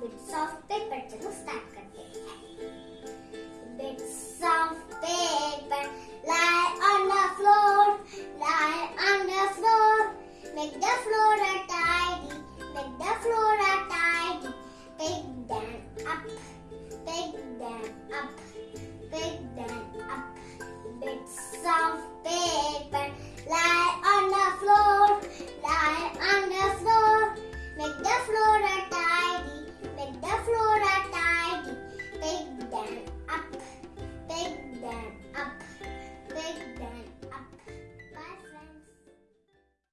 Bit soft paper, चलो start. करते हैं bit soft paper lie on the floor lie on the floor. Make the floor a tidy make the floor a tidy. Pick them up pick them up pick them up. Bits of paper.